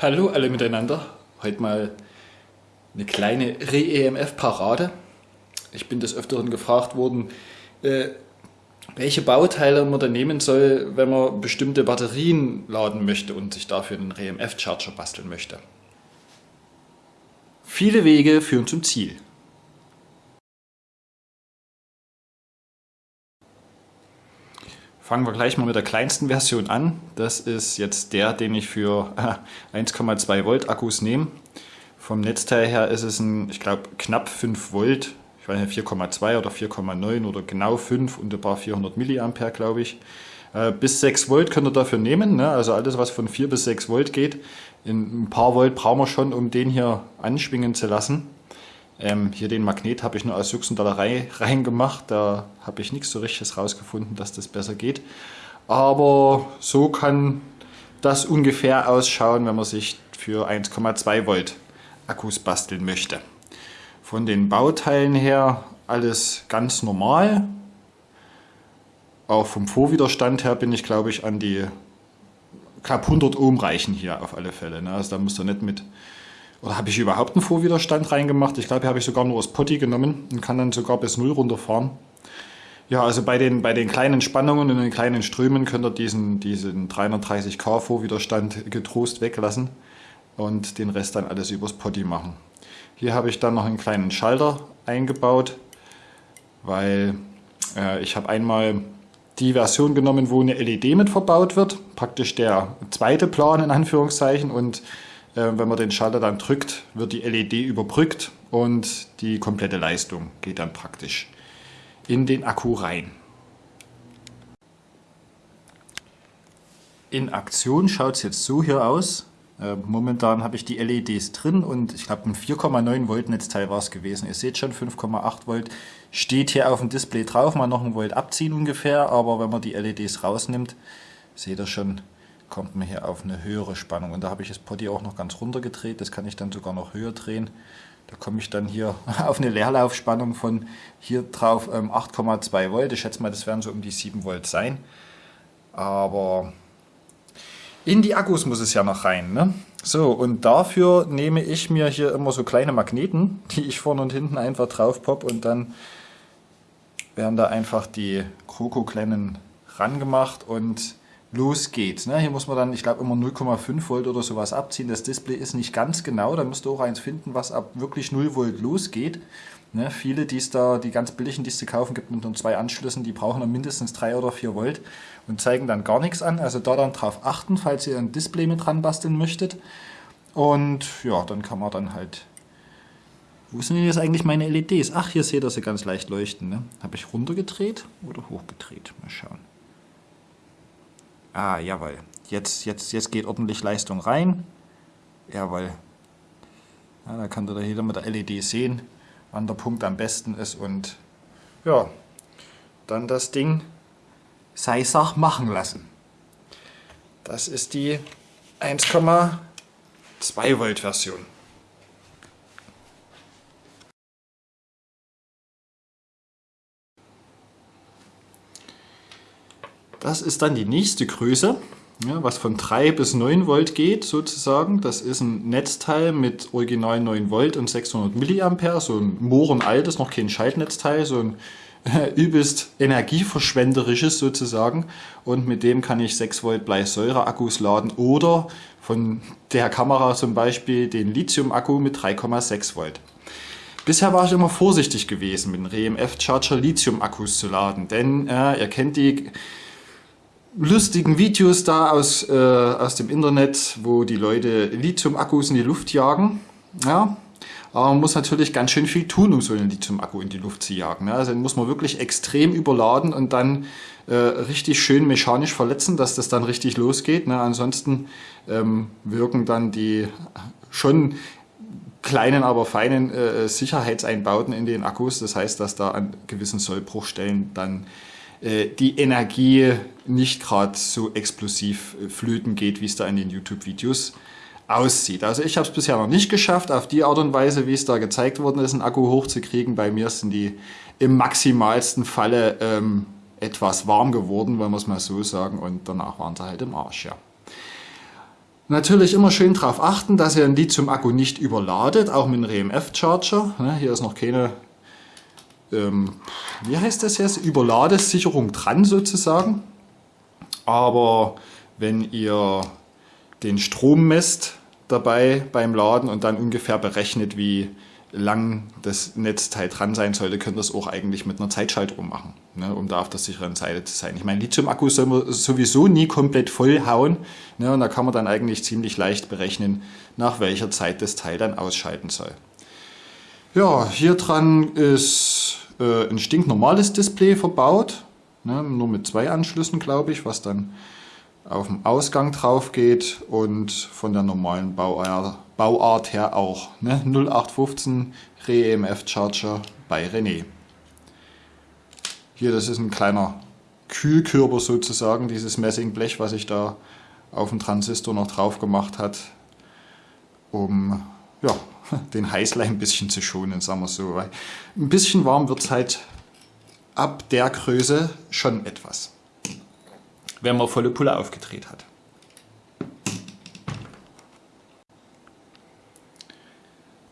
Hallo alle miteinander. Heute mal eine kleine Re-EMF-Parade. Ich bin des Öfteren gefragt worden, äh, welche Bauteile man da nehmen soll, wenn man bestimmte Batterien laden möchte und sich dafür einen Re-EMF-Charger basteln möchte. Viele Wege führen zum Ziel. Fangen wir gleich mal mit der kleinsten Version an. Das ist jetzt der, den ich für 1,2 Volt Akkus nehme. Vom Netzteil her ist es ein, ich glaube, knapp 5 Volt. Ich weiß nicht, 4,2 oder 4,9 oder genau 5 und ein paar 400 Milliampere, glaube ich. Äh, bis 6 Volt könnt ihr dafür nehmen. Ne? Also alles, was von 4 bis 6 Volt geht. In ein paar Volt brauchen wir schon, um den hier anschwingen zu lassen. Ähm, hier den Magnet habe ich nur aus Juxendollerei reingemacht. Da habe ich nichts so richtiges rausgefunden, dass das besser geht. Aber so kann das ungefähr ausschauen, wenn man sich für 1,2 Volt Akkus basteln möchte. Von den Bauteilen her alles ganz normal. Auch vom Vorwiderstand her bin ich, glaube ich, an die knapp 100 Ohm reichen hier auf alle Fälle. Ne? Also da muss ihr nicht mit oder habe ich überhaupt einen Vorwiderstand reingemacht? Ich glaube, hier habe ich sogar nur das Potti genommen und kann dann sogar bis 0 runterfahren. Ja, also bei den, bei den kleinen Spannungen und den kleinen Strömen könnt ihr diesen, diesen 330k Vorwiderstand getrost weglassen und den Rest dann alles übers Potti machen. Hier habe ich dann noch einen kleinen Schalter eingebaut, weil äh, ich habe einmal die Version genommen, wo eine LED mit verbaut wird, praktisch der zweite Plan in Anführungszeichen und wenn man den Schalter dann drückt, wird die LED überbrückt und die komplette Leistung geht dann praktisch in den Akku rein. In Aktion schaut es jetzt so hier aus. Äh, momentan habe ich die LEDs drin und ich glaube ein 4,9 Volt Netzteil war es gewesen. Ihr seht schon 5,8 Volt steht hier auf dem Display drauf, mal noch ein Volt abziehen ungefähr, aber wenn man die LEDs rausnimmt, seht ihr schon, kommt man hier auf eine höhere Spannung. Und da habe ich das Potti auch noch ganz runter gedreht. Das kann ich dann sogar noch höher drehen. Da komme ich dann hier auf eine Leerlaufspannung von hier drauf 8,2 ähm, Volt. Ich schätze mal, das werden so um die 7 Volt sein. Aber in die Akkus muss es ja noch rein. Ne? So, und dafür nehme ich mir hier immer so kleine Magneten, die ich vorne und hinten einfach drauf pop und dann werden da einfach die Kroko-Kleinen rangemacht und los geht's. Ne? Hier muss man dann, ich glaube, immer 0,5 Volt oder sowas abziehen. Das Display ist nicht ganz genau, da müsst ihr auch eins finden, was ab wirklich 0 Volt losgeht. Ne? Viele, die es da, die ganz billigen, die es zu kaufen gibt mit nur zwei Anschlüssen, die brauchen dann mindestens 3 oder 4 Volt und zeigen dann gar nichts an. Also da dann drauf achten, falls ihr ein Display mit dran basteln möchtet. Und ja, dann kann man dann halt wo sind denn jetzt eigentlich meine LEDs? Ach, hier seht ihr sie ganz leicht leuchten. Ne? Habe ich runtergedreht oder hochgedreht? Mal schauen. Ah, jawohl. Jetzt, jetzt, jetzt geht ordentlich Leistung rein. Jawohl. Ja, da kann da jeder mit der LED sehen, wann der Punkt am besten ist und ja, dann das Ding sei Sach machen lassen. Das ist die 1,2 Volt Version. Das ist dann die nächste Größe, ja, was von 3 bis 9 Volt geht sozusagen. Das ist ein Netzteil mit original 9 Volt und 600 Milliampere, so ein mohrenaltes, noch kein Schaltnetzteil, so ein äh, übelst energieverschwenderisches sozusagen. Und mit dem kann ich 6 Volt Bleisäure-Akkus laden oder von der Kamera zum Beispiel den Lithium-Akku mit 3,6 Volt. Bisher war ich immer vorsichtig gewesen, mit dem RMF-Charger Lithium-Akkus zu laden, denn äh, ihr kennt die lustigen Videos da aus, äh, aus dem Internet, wo die Leute Lithium-Akkus in die Luft jagen. Ja, aber man muss natürlich ganz schön viel tun, um so einen Lithium-Akku in die Luft zu jagen. Ja, also den muss man wirklich extrem überladen und dann äh, richtig schön mechanisch verletzen, dass das dann richtig losgeht. Ne? Ansonsten ähm, wirken dann die schon kleinen, aber feinen äh, Sicherheitseinbauten in den Akkus. Das heißt, dass da an gewissen Sollbruchstellen dann die Energie nicht gerade so explosiv äh, flöten geht, wie es da in den YouTube-Videos aussieht. Also ich habe es bisher noch nicht geschafft, auf die Art und Weise, wie es da gezeigt worden ist, einen Akku hochzukriegen. Bei mir sind die im maximalsten Falle ähm, etwas warm geworden, wollen wir es mal so sagen, und danach waren sie halt im Arsch, ja. Natürlich immer schön darauf achten, dass ihr ein Lithium-Akku nicht überladet, auch mit einem RMF-Charger. Ne, hier ist noch keine, ähm, wie heißt das jetzt, Überladesicherung dran sozusagen. Aber wenn ihr den Strom messt dabei beim Laden und dann ungefähr berechnet, wie lang das Netzteil dran sein sollte, könnt ihr es auch eigentlich mit einer Zeitschaltuhr machen, ne, um da auf der sicheren Seite zu sein. Ich meine, Lithium-Akku soll man sowieso nie komplett voll hauen ne, und da kann man dann eigentlich ziemlich leicht berechnen, nach welcher Zeit das Teil dann ausschalten soll. Ja, hier dran ist äh, ein stinknormales Display verbaut, ne, nur mit zwei Anschlüssen, glaube ich, was dann auf dem Ausgang drauf geht und von der normalen Bauart, Bauart her auch. Ne? 0815 REMF Charger bei René. Hier, das ist ein kleiner Kühlkörper sozusagen, dieses Messingblech, was sich da auf den Transistor noch drauf gemacht hat, um ja, den Heißlein ein bisschen zu schonen, sagen wir so. Weil ein bisschen warm wird es halt ab der Größe schon etwas wenn man volle Pulle aufgedreht hat.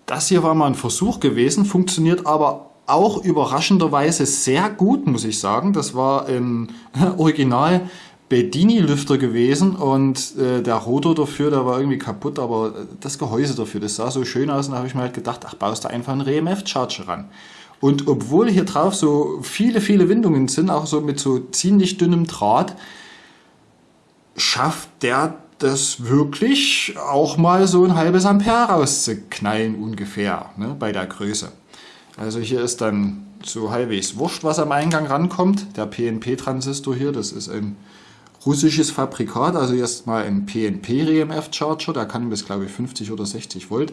Das hier war mal ein Versuch gewesen, funktioniert aber auch überraschenderweise sehr gut, muss ich sagen. Das war ein Original Bedini-Lüfter gewesen und äh, der Rotor dafür, der war irgendwie kaputt, aber das Gehäuse dafür, das sah so schön aus und da habe ich mir halt gedacht, ach, baust du einfach einen RMF-Charger ran. Und obwohl hier drauf so viele, viele Windungen sind, auch so mit so ziemlich dünnem Draht, schafft der das wirklich auch mal so ein halbes Ampere rauszuknallen ungefähr ne, bei der Größe. Also hier ist dann so halbwegs wurscht, was am Eingang rankommt. Der PNP-Transistor hier, das ist ein russisches Fabrikat, also erstmal ein PNP-RMF-Charger, der kann bis glaube ich 50 oder 60 Volt.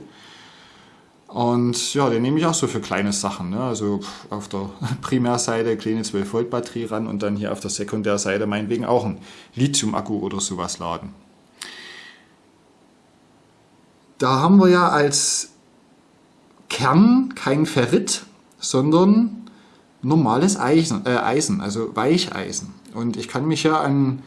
Und ja, den nehme ich auch so für kleine Sachen. Ne? Also auf der Primärseite kleine 12 Volt Batterie ran und dann hier auf der Sekundärseite meinetwegen auch ein Lithium-Akku oder sowas laden. Da haben wir ja als Kern kein Ferrit, sondern normales Eisen, äh, Eisen, also Weicheisen. Und ich kann mich ja an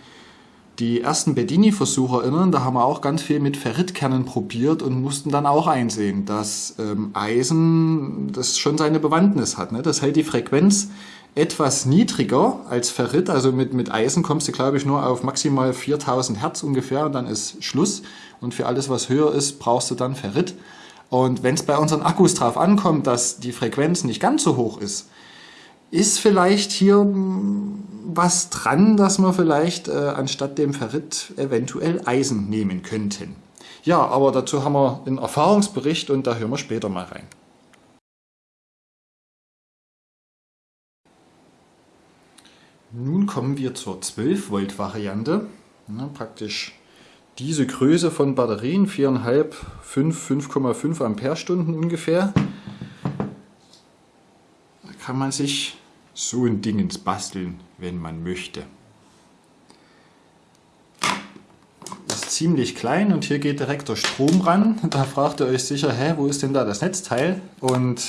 die ersten Bedini-Versuche erinnern, da haben wir auch ganz viel mit Ferritkernen probiert und mussten dann auch einsehen, dass ähm, Eisen das schon seine Bewandtnis hat. Ne? Das hält die Frequenz etwas niedriger als Ferrit, also mit, mit Eisen kommst du glaube ich nur auf maximal 4000 Hertz ungefähr und dann ist Schluss. Und für alles was höher ist, brauchst du dann Ferrit. Und wenn es bei unseren Akkus drauf ankommt, dass die Frequenz nicht ganz so hoch ist, ist vielleicht hier was dran, dass wir vielleicht äh, anstatt dem Ferrit eventuell Eisen nehmen könnten. Ja, aber dazu haben wir einen Erfahrungsbericht und da hören wir später mal rein. Nun kommen wir zur 12 Volt Variante. Ja, praktisch diese Größe von Batterien, 4,5, 5, 5,5 Ampere-Stunden ungefähr kann man sich so ein Dingens basteln, wenn man möchte. Ist ziemlich klein und hier geht direkt der Strom ran. Da fragt ihr euch sicher, hä, wo ist denn da das Netzteil? Und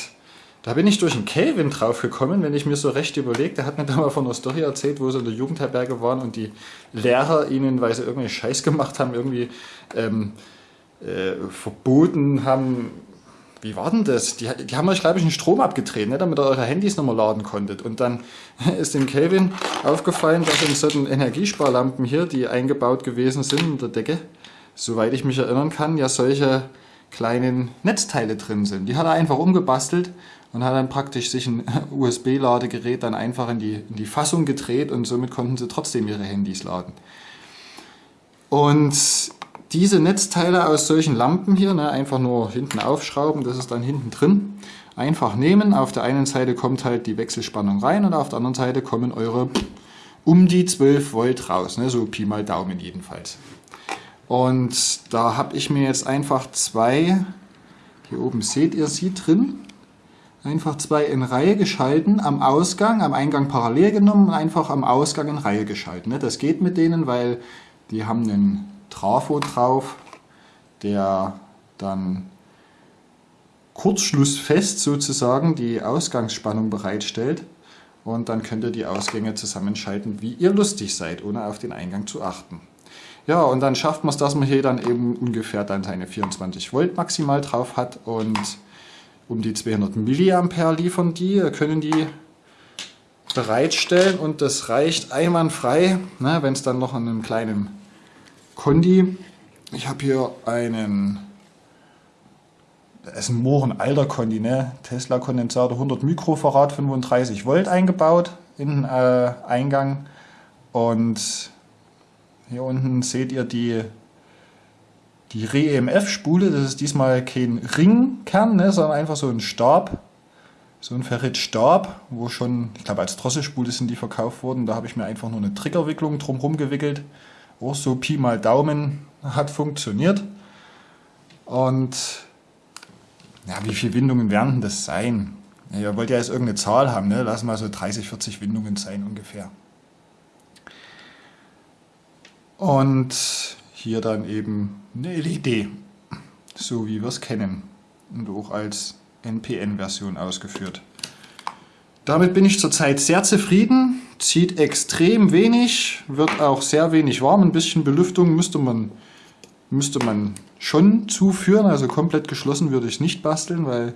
da bin ich durch einen Kelvin drauf gekommen, wenn ich mir so recht überlege. Der hat mir da mal von einer Story erzählt, wo sie in der Jugendherberge waren und die Lehrer ihnen, weil sie irgendwie Scheiß gemacht haben, irgendwie ähm, äh, verboten haben, wie war denn das? Die, die haben euch, glaube ich, einen Strom abgedreht, ne, damit ihr eure Handys nochmal laden konntet. Und dann ist dem Kelvin aufgefallen, dass in solchen Energiesparlampen hier, die eingebaut gewesen sind in der Decke, soweit ich mich erinnern kann, ja solche kleinen Netzteile drin sind. Die hat er einfach umgebastelt und hat dann praktisch sich ein USB-Ladegerät dann einfach in die, in die Fassung gedreht und somit konnten sie trotzdem ihre Handys laden. Und diese Netzteile aus solchen Lampen hier, ne, einfach nur hinten aufschrauben, das ist dann hinten drin. Einfach nehmen, auf der einen Seite kommt halt die Wechselspannung rein und auf der anderen Seite kommen eure um die 12 Volt raus, ne, so Pi mal Daumen jedenfalls. Und da habe ich mir jetzt einfach zwei, hier oben seht ihr sie drin, einfach zwei in Reihe geschalten, am Ausgang, am Eingang parallel genommen und einfach am Ausgang in Reihe geschalten. Ne. Das geht mit denen, weil die haben einen Trafo drauf, der dann kurzschlussfest sozusagen die Ausgangsspannung bereitstellt und dann könnt ihr die Ausgänge zusammenschalten, wie ihr lustig seid, ohne auf den Eingang zu achten. Ja, und dann schafft man es, dass man hier dann eben ungefähr dann seine 24 Volt maximal drauf hat und um die 200 Milliampere liefern die, können die bereitstellen und das reicht einwandfrei, ne, wenn es dann noch an einem kleinen Kondi, ich habe hier einen, das ist ein Mohren alter Kondi, ne, Tesla Kondensator 100 Mikrofarad 35 Volt eingebaut in den äh, Eingang und hier unten seht ihr die, die Re-EMF-Spule. Das ist diesmal kein Ringkern, ne, sondern einfach so ein Stab. So ein Ferritstab, wo schon, ich glaube als Drosselspule sind die verkauft worden. Da habe ich mir einfach nur eine Triggerwicklung drumherum gewickelt. Auch so Pi mal Daumen hat funktioniert. Und ja, wie viele Windungen werden das sein? Ihr wollt ja jetzt irgendeine Zahl haben, ne? Lass mal so 30, 40 Windungen sein ungefähr. Und hier dann eben eine LED, so wie wir es kennen und auch als NPN-Version ausgeführt. Damit bin ich zurzeit sehr zufrieden, zieht extrem wenig, wird auch sehr wenig warm, ein bisschen Belüftung müsste man, müsste man schon zuführen, also komplett geschlossen würde ich nicht basteln, weil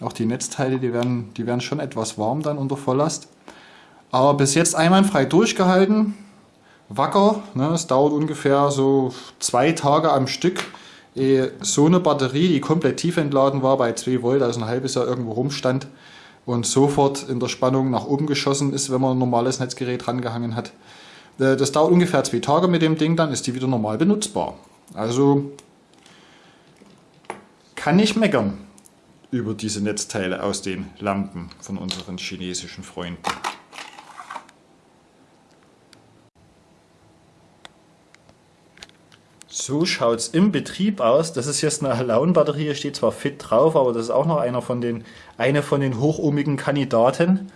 auch die Netzteile, die werden, die werden schon etwas warm dann unter Volllast. Aber bis jetzt einwandfrei durchgehalten, wacker. Ne? Es dauert ungefähr so zwei Tage am Stück, ehe so eine Batterie, die komplett tief entladen war, bei 2 Volt, also ein halbes Jahr irgendwo rumstand und sofort in der Spannung nach oben geschossen ist, wenn man ein normales Netzgerät rangehangen hat. Äh, das dauert ungefähr zwei Tage mit dem Ding, dann ist die wieder normal benutzbar. Also kann ich meckern über diese Netzteile aus den Lampen von unseren chinesischen Freunden. So schaut es im Betrieb aus. Das ist jetzt eine Alaun-Batterie, steht zwar fit drauf, aber das ist auch noch einer von den, eine von den hochohmigen Kandidaten.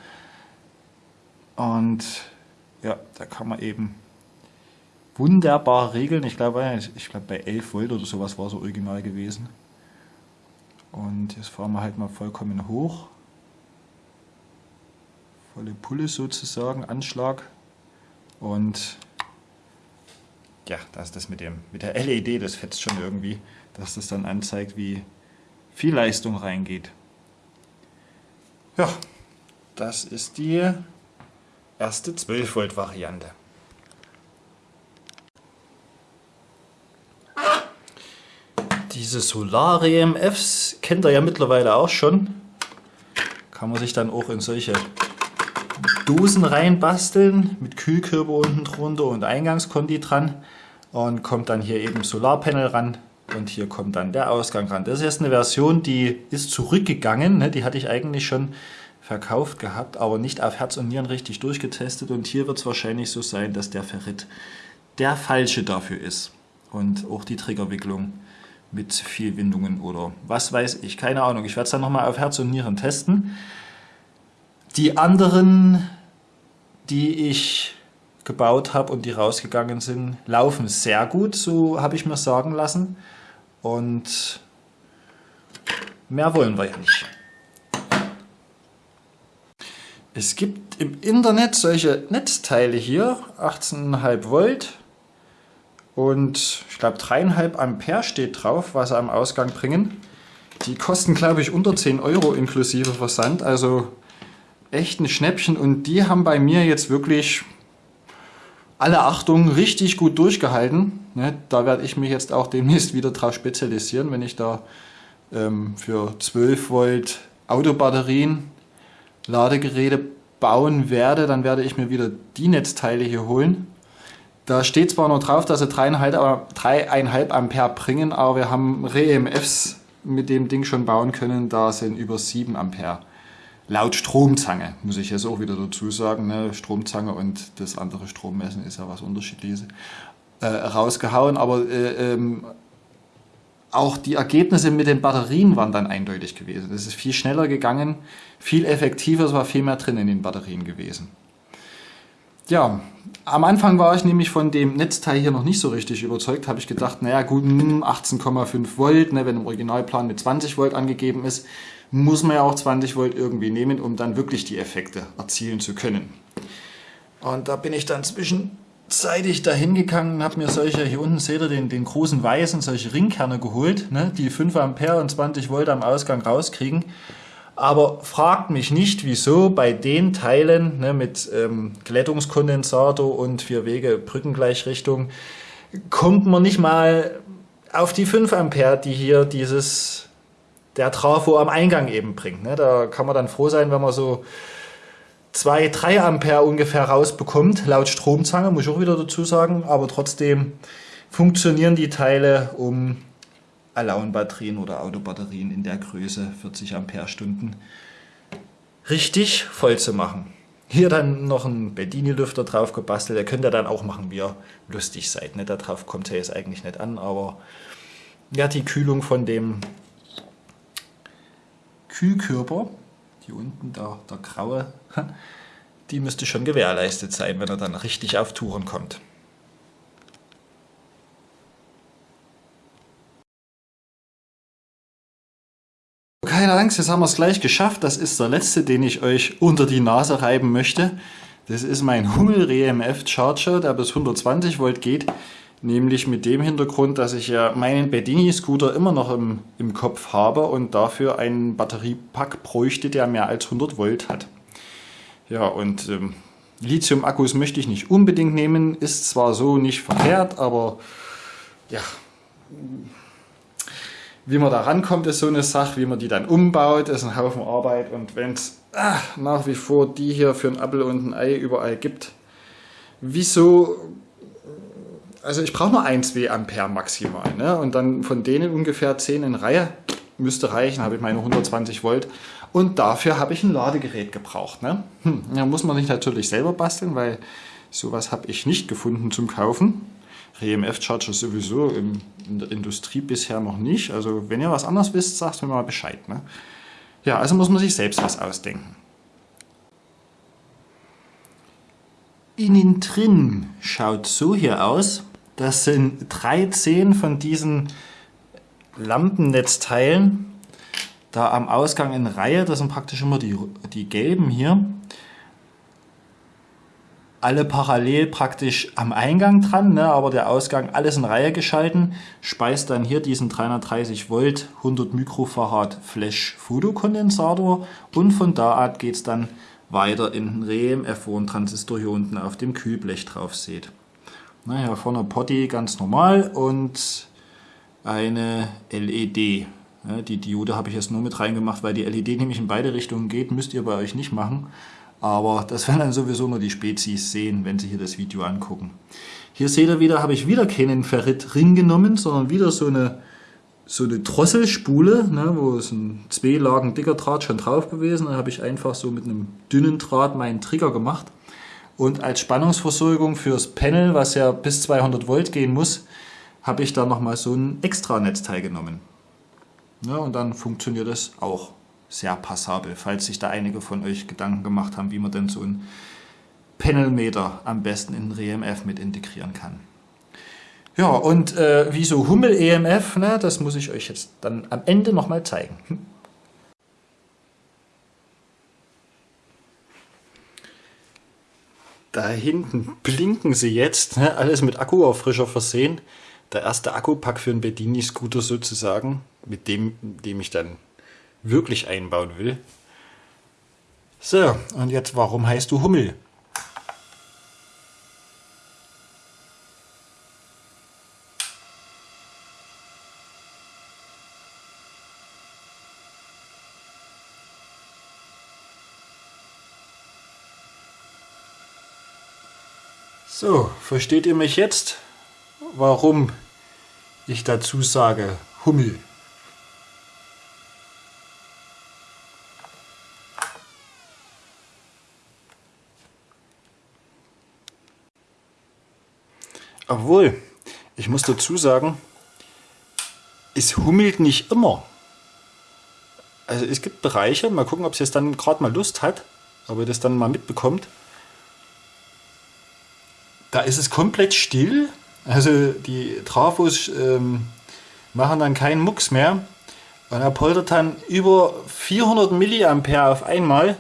Und ja, da kann man eben wunderbar regeln. Ich glaube, ich glaube bei 11 Volt oder sowas war es original gewesen. Und jetzt fahren wir halt mal vollkommen hoch. Volle Pulle sozusagen, Anschlag. Und ja, das das mit, dem, mit der LED, das fetzt schon irgendwie, dass das dann anzeigt, wie viel Leistung reingeht. Ja, das ist die erste 12 Volt Variante. Diese Solar EMFs kennt ihr ja mittlerweile auch schon. Kann man sich dann auch in solche Dosen reinbasteln mit Kühlkörper unten drunter und Eingangskondi dran und kommt dann hier eben Solarpanel ran und hier kommt dann der Ausgang ran. Das ist jetzt eine Version, die ist zurückgegangen, ne? die hatte ich eigentlich schon verkauft gehabt, aber nicht auf Herz und Nieren richtig durchgetestet und hier wird es wahrscheinlich so sein, dass der Ferrit der falsche dafür ist und auch die Triggerwicklung mit viel Windungen oder was weiß ich, keine Ahnung. Ich werde es dann nochmal auf Herz und Nieren testen. Die anderen, die ich gebaut habe und die rausgegangen sind, laufen sehr gut, so habe ich mir sagen lassen. Und mehr wollen wir ja nicht. Es gibt im Internet solche Netzteile hier, 18,5 Volt und ich glaube 3,5 Ampere steht drauf, was sie am Ausgang bringen. Die kosten glaube ich unter 10 Euro inklusive Versand, also echt ein Schnäppchen und die haben bei mir jetzt wirklich alle Achtung richtig gut durchgehalten. Ne, da werde ich mich jetzt auch demnächst wieder drauf spezialisieren, wenn ich da ähm, für 12 Volt Autobatterien Ladegeräte bauen werde, dann werde ich mir wieder die Netzteile hier holen. Da steht zwar noch drauf, dass sie 3,5 Ampere bringen, aber wir haben Re-EMFs mit dem Ding schon bauen können, da sind über 7 Ampere laut Stromzange, muss ich jetzt auch wieder dazu sagen, ne? Stromzange und das andere Strommessen ist ja was unterschiedliches, äh, rausgehauen, aber äh, ähm, auch die Ergebnisse mit den Batterien waren dann eindeutig gewesen. Es ist viel schneller gegangen, viel effektiver, es war viel mehr drin in den Batterien gewesen. Ja, am Anfang war ich nämlich von dem Netzteil hier noch nicht so richtig überzeugt, habe ich gedacht, naja gut, 18,5 hm, Volt, ne, wenn im Originalplan mit 20 Volt angegeben ist, muss man ja auch 20 Volt irgendwie nehmen, um dann wirklich die Effekte erzielen zu können. Und da bin ich dann zwischen seit ich da hingegangen habe mir solche, hier unten seht ihr den, den großen weißen, solche Ringkerne geholt, ne, die 5 Ampere und 20 Volt am Ausgang rauskriegen. Aber fragt mich nicht, wieso bei den Teilen ne, mit ähm, Glättungskondensator und vier Wege Brückengleichrichtung kommt man nicht mal auf die 5 Ampere, die hier dieses der Trafo am Eingang eben bringt. Ne? Da kann man dann froh sein, wenn man so 2, 3 Ampere ungefähr rausbekommt, laut Stromzange, muss ich auch wieder dazu sagen, aber trotzdem funktionieren die Teile, um Alone-Batterien oder Autobatterien in der Größe 40 Ampere-Stunden richtig voll zu machen. Hier dann noch ein Bedini-Lüfter drauf gebastelt, der könnt ihr dann auch machen, wie ihr lustig seid. Ne? Darauf kommt ja jetzt eigentlich nicht an, aber ja, die Kühlung von dem Kühlkörper hier unten, der, der graue, die müsste schon gewährleistet sein, wenn er dann richtig auf Touren kommt. Keine Angst, jetzt haben wir es gleich geschafft. Das ist der letzte, den ich euch unter die Nase reiben möchte. Das ist mein Hummel RMF Charger, der bis 120 Volt geht. Nämlich mit dem Hintergrund, dass ich ja meinen Bedini-Scooter immer noch im, im Kopf habe und dafür einen Batteriepack bräuchte, der mehr als 100 Volt hat. Ja, und ähm, Lithium-Akkus möchte ich nicht unbedingt nehmen, ist zwar so nicht verkehrt, aber ja, wie man da rankommt, ist so eine Sache, wie man die dann umbaut, ist ein Haufen Arbeit und wenn es ah, nach wie vor die hier für ein Apfel und ein Ei überall gibt, wieso also ich brauche nur 1 W Ampere maximal. Ne? Und dann von denen ungefähr 10 in Reihe müsste reichen, habe ich meine 120 Volt. Und dafür habe ich ein Ladegerät gebraucht. Ne? Hm, ja, muss man nicht natürlich selber basteln, weil sowas habe ich nicht gefunden zum Kaufen. RMF-Charger sowieso in, in der Industrie bisher noch nicht. Also wenn ihr was anderes wisst, sagt mir mal Bescheid. Ne? Ja, also muss man sich selbst was ausdenken. Innen drin schaut so hier aus. Das sind 13 von diesen Lampennetzteilen da am Ausgang in Reihe. Das sind praktisch immer die, die gelben hier. Alle parallel praktisch am Eingang dran, ne, aber der Ausgang alles in Reihe geschalten. Speist dann hier diesen 330 Volt 100 Mikrofarad Flash Fotokondensator und von da an geht es dann weiter in den REM, wo ein Transistor hier unten auf dem Kühlblech drauf seht. Naja, vorne Potty ganz normal und eine LED. Ja, die Diode habe ich jetzt nur mit reingemacht, weil die LED nämlich in beide Richtungen geht. Müsst ihr bei euch nicht machen. Aber das werden dann sowieso nur die Spezies sehen, wenn sie hier das Video angucken. Hier seht ihr wieder, habe ich wieder keinen Ferrit-Ring genommen, sondern wieder so eine, so eine Drosselspule, ne, wo es ein zwei Lagen dicker Draht schon drauf gewesen. Da habe ich einfach so mit einem dünnen Draht meinen Trigger gemacht. Und als Spannungsversorgung fürs Panel, was ja bis 200 Volt gehen muss, habe ich da nochmal so ein extra Netzteil genommen. Ja, und dann funktioniert es auch sehr passabel, falls sich da einige von euch Gedanken gemacht haben, wie man denn so ein Panelmeter am besten in REMF mit integrieren kann. Ja, und äh, wieso Hummel EMF, ne, das muss ich euch jetzt dann am Ende nochmal zeigen. Da hinten blinken sie jetzt, ne? alles mit Akkuauffrischer versehen. Der erste Akkupack für einen Bedini-Scooter sozusagen, mit dem, dem ich dann wirklich einbauen will. So, und jetzt, warum heißt du Hummel? So, versteht ihr mich jetzt, warum ich dazu sage Hummel? Obwohl, ich muss dazu sagen, es hummelt nicht immer. Also es gibt Bereiche, mal gucken, ob es jetzt dann gerade mal Lust hat, ob ihr das dann mal mitbekommt. Da ist es komplett still. Also die Trafos ähm, machen dann keinen Mucks mehr. Und er poltert dann über 400 Milliampere auf einmal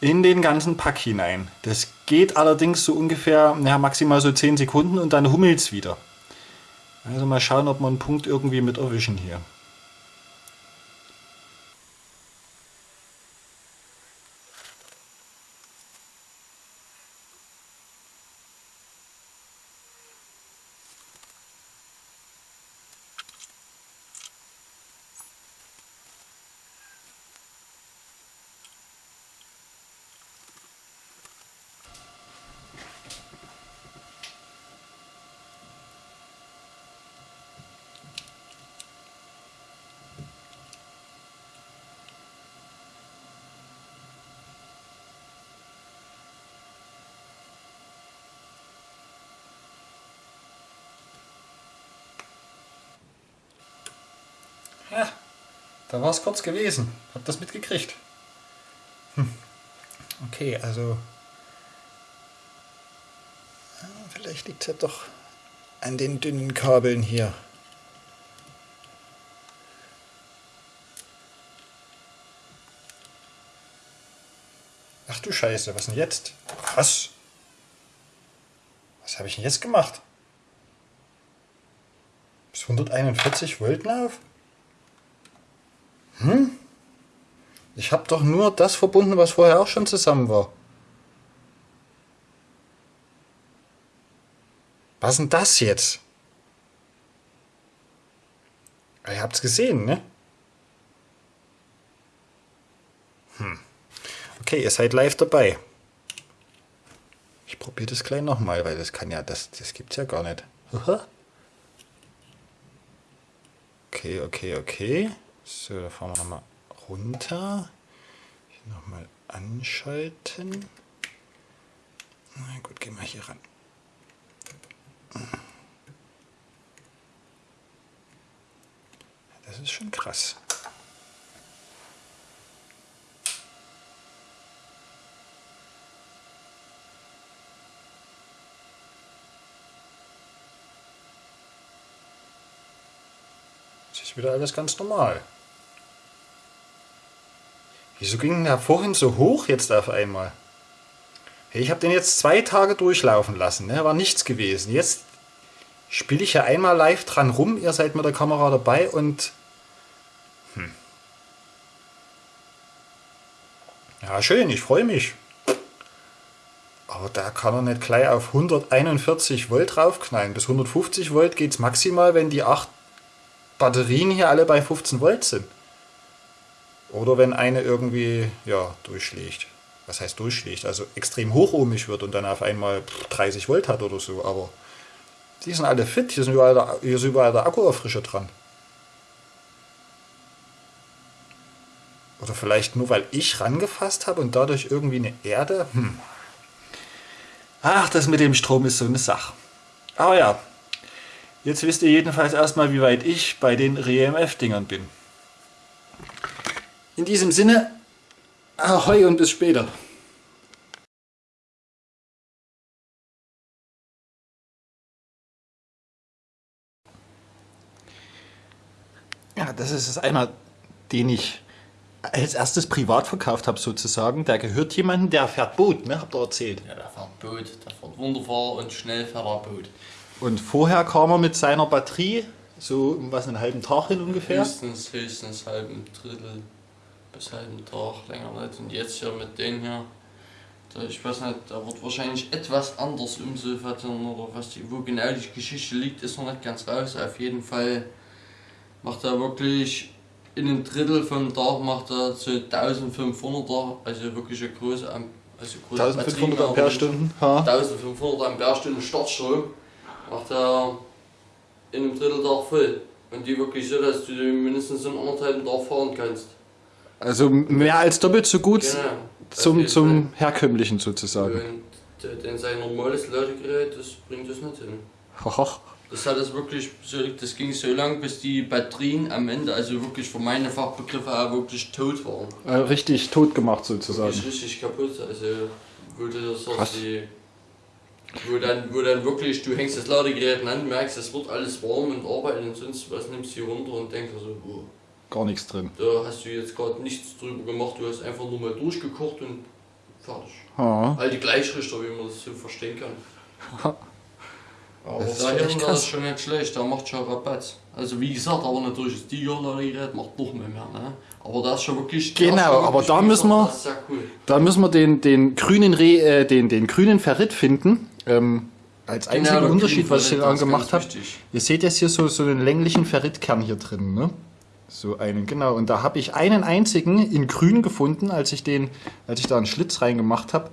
in den ganzen Pack hinein. Das geht allerdings so ungefähr, ja, maximal so 10 Sekunden und dann hummelt es wieder. Also mal schauen, ob wir einen Punkt irgendwie mit erwischen hier. Ja, da war es kurz gewesen. Hab das mitgekriegt. Hm. Okay, also... Vielleicht liegt es ja doch an den dünnen Kabeln hier. Ach du Scheiße, was denn jetzt? Was? Was habe ich denn jetzt gemacht? Bis 141 Volt Lauf? Hm? Ich habe doch nur das verbunden, was vorher auch schon zusammen war. Was ist denn das jetzt? Ihr habt's gesehen, ne? Hm. Okay, ihr seid live dabei. Ich probiere das gleich nochmal, weil das kann ja, das, das gibt's ja gar nicht. Okay, okay, okay. So, da fahren wir nochmal runter. Hier nochmal anschalten. Na gut, gehen wir hier ran. Das ist schon krass. Das ist wieder alles ganz normal. Wieso ging der vorhin so hoch jetzt auf einmal? Ich habe den jetzt zwei Tage durchlaufen lassen, ne? war nichts gewesen. Jetzt spiele ich ja einmal live dran rum, ihr seid mit der Kamera dabei und... Hm. Ja, schön, ich freue mich. Aber da kann er nicht gleich auf 141 Volt draufknallen. Bis 150 Volt geht es maximal, wenn die acht Batterien hier alle bei 15 Volt sind. Oder wenn eine irgendwie ja, durchschlägt. Was heißt durchschlägt? Also extrem hochohmig wird und dann auf einmal 30 Volt hat oder so. Aber die sind alle fit, hier, sind überall der, hier ist überall der Akkuerfrischer dran. Oder vielleicht nur, weil ich rangefasst habe und dadurch irgendwie eine Erde? Hm. Ach, das mit dem Strom ist so eine Sache. Aber ja, jetzt wisst ihr jedenfalls erstmal, wie weit ich bei den REMF-Dingern bin. In diesem Sinne, ahoi und bis später. Ja, das ist es einer, den ich als erstes privat verkauft habe sozusagen. Der gehört jemandem, der fährt Boot, ne? Habt ihr erzählt? Ja, der fährt Boot, der fährt wunderbar und schnell fährt er Boot. Und vorher kam er mit seiner Batterie so um was einen halben Tag hin ungefähr? Höchstens, höchstens halben Drittel bis halben Tag, länger nicht. Und jetzt hier mit denen hier, da, ich weiß nicht, da wird wahrscheinlich etwas anders umsulfatieren oder was die, wo genau die Geschichte liegt, ist noch nicht ganz raus. Auf jeden Fall macht er wirklich in einem Drittel vom Tag macht er zu 1500er, also wirklich eine große, also große 1500 Ampere-Stunden. 1500 Ampere-Stunden Startstrom macht er in einem Drittel Tag voll. Und die wirklich so, dass du mindestens in anderthalb Tag fahren kannst. Also mehr als doppelt so gut genau, zum, zum herkömmlichen sozusagen. Und denn sein normales Ladegerät, das bringt das nicht hin. Das hat es wirklich das ging so lang, bis die Batterien am Ende, also wirklich für meine Fachbegriffe auch wirklich tot waren. Äh, richtig tot gemacht sozusagen. Wirklich richtig kaputt. Also wo du das die, wo dann, wo dann wirklich, du hängst das Ladegerät an, merkst, es wird alles warm und arbeitet und sonst was nimmst du hier runter und denkst so, oh, gar nichts drin. Da hast du jetzt gerade nichts drüber gemacht, du hast einfach nur mal durchgekocht und fertig. Ja. All die Gleichrichter, wie man das so verstehen kann. Aber Das ist da ist schon nicht schlecht, da macht schon Rabatt. Also wie gesagt, aber natürlich das Tigerlorry-Gerät macht noch mehr, mehr ne? Aber das ist schon wirklich... Genau, ist schon aber wirklich, da müssen wir- ist cool. Da müssen wir den, den grünen Re, äh, den, den grünen Ferrit finden. Ähm, als einzigen Genau, Unterschied, was ich hier ist gemacht habe. Ihr seht jetzt hier so, so einen länglichen Ferritkern hier drin, ne? So einen, genau. Und da habe ich einen einzigen in grün gefunden, als ich den, als ich da einen Schlitz reingemacht habe.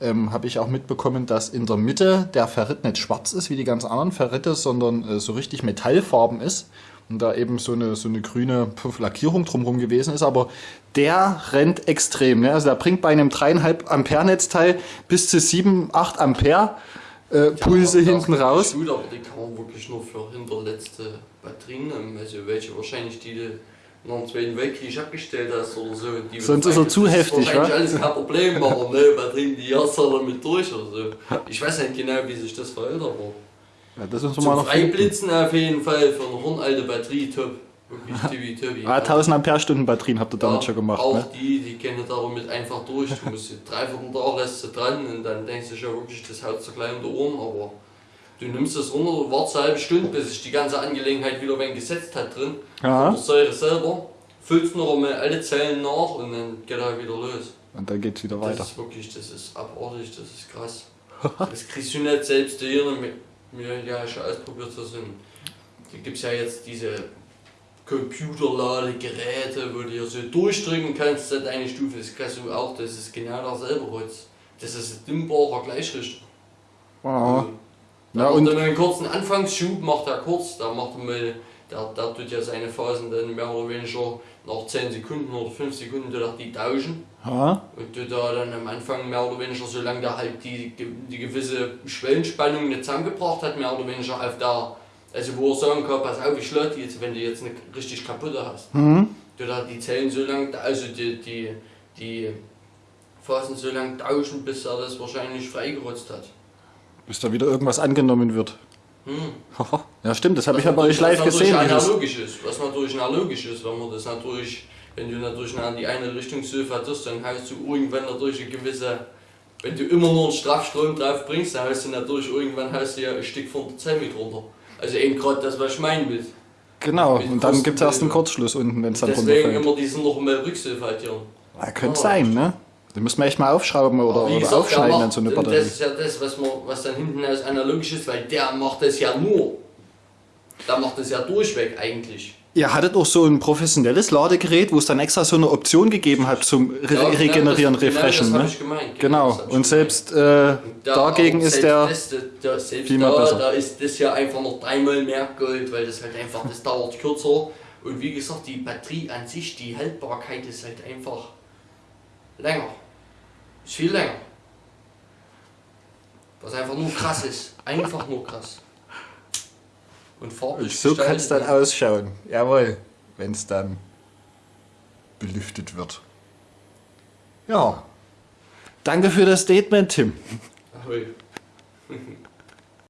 Ähm, habe ich auch mitbekommen, dass in der Mitte der Ferrit nicht schwarz ist wie die ganzen anderen Ferritte, sondern äh, so richtig metallfarben ist. Und da eben so eine, so eine grüne Puff Lackierung drumherum gewesen ist. Aber der rennt extrem. Ne? Also der bringt bei einem 3,5 Ampere Netzteil bis zu 7, 8 Ampere äh, Pulse hinten raus. Gut, aber die kann man wirklich nur für hinterletzte Batterien nehmen. Also welche wahrscheinlich die du nach dem Zweiten Weltkrieg abgestellt hast oder so. Die Sonst ist er zu das heftig, wahrscheinlich wa? alles kein Problem, aber ne, Batterien, die erst damit durch oder so. Ich weiß nicht genau, wie sich das verhält, aber Ja, das müssen wir mal noch finden. Freiblitzen auf jeden Fall für eine hornalte Batterie top. Wirklich tibi tobi. Ah, 1000 Ampere Stunden Batterien habt ihr damit schon gemacht. Auch Ne? die, die kennen damit einfach durch. Du musst die dreiviertel Tag lässt du dran und dann denkst du schon wirklich, das haut so klein um aber du nimmst das runter, wartest eine halbe Stunde, bis sich die ganze Angelegenheit wieder wenn gesetzt hat drin. Ja. Von der Säure selber, füllst noch einmal alle Zellen nach und dann geht er wieder los. Und dann geht's wieder Das weiter. ist wirklich, das ist abartig, das ist krass. das kriegst du nicht selbst hier, mir ja schon ausprobiert zu sind. Da gibt es ja jetzt diese Computerladegeräte, wo du hier so durchdrücken kannst, seit eine Stufe. Das kannst du auch, das ist genau derselbe Holz. Das ist ein dimmbarer Gleichrichter. Ja. Da Ja, und er einen kurzen Anfangsschub, macht er kurz, da macht er mal, der, der tut ja seine Phasen dann mehr oder weniger nach 10 Sekunden oder 5 Sekunden tut er die tauschen. ja. Und du da dann am Anfang mehr oder weniger, solange der halt die, die gewisse Schwellenspannung nicht zusammengebracht hat, mehr oder weniger auf der, also wo er sagen kann, pass auf, ich die jetzt, wenn du jetzt eine richtig kaputte hast. Mhm. Du da die Zellen so lang, also die, die, die Phasen so lang tauschen, bis er das wahrscheinlich freigerotzt hat. Bis da wieder irgendwas angenommen wird. Hm. Ja, stimmt, das habe ich Was ja bei euch live natürlich gesehen. wie das- analogisch ist, was natürlich analogisch ist, wenn man das natürlich, wenn du natürlich in die eine Richtung so vertust, dann hast du irgendwann natürlich eine gewisse, wenn du immer nur einen Strafstrom drauf bringst, dann hast du natürlich irgendwann hast du ja ein Stück von der Zelle mit runter. Also eben gerade das, was ich meine will. Genau, mit und dann gibt es erst einen. Kurzschluss unten, wenn es dann Deswegen runterfällt. immer diesen noch mal Rücksilfatieren. Ja, könnte Oh. sein, ne? Den müssen wir echt mal aufschrauben oder, oder gesagt, aufschneiden, macht- dann so eine Batterie. Das ist ja das, was, man, was dann hinten als analogisch ist, weil der macht das ja nur. Der macht das ja durchweg eigentlich. Ihr hattet auch so ein professionelles Ladegerät, wo es dann extra so eine Option gegeben hat zum Re Ja, genau Regenerieren, das, Refreshen. Genau, ne? ich gemeint. Genau, ich und selbst äh, da- dagegen ist der. Das, da, selbst viel mehr da, besser. da ist das ja einfach noch dreimal mehr Gold, weil das halt einfach, das dauert kürzer. Und wie gesagt, die Batterie an sich, die Haltbarkeit ist halt einfach länger. Ist viel länger. Was einfach nur krass ist. Einfach nur krass. Und farblich So kann es dann gestaltet. ausschauen. Jawohl, wenn es dann belüftet wird. Ja. Danke für das Statement, Tim. Ahoi.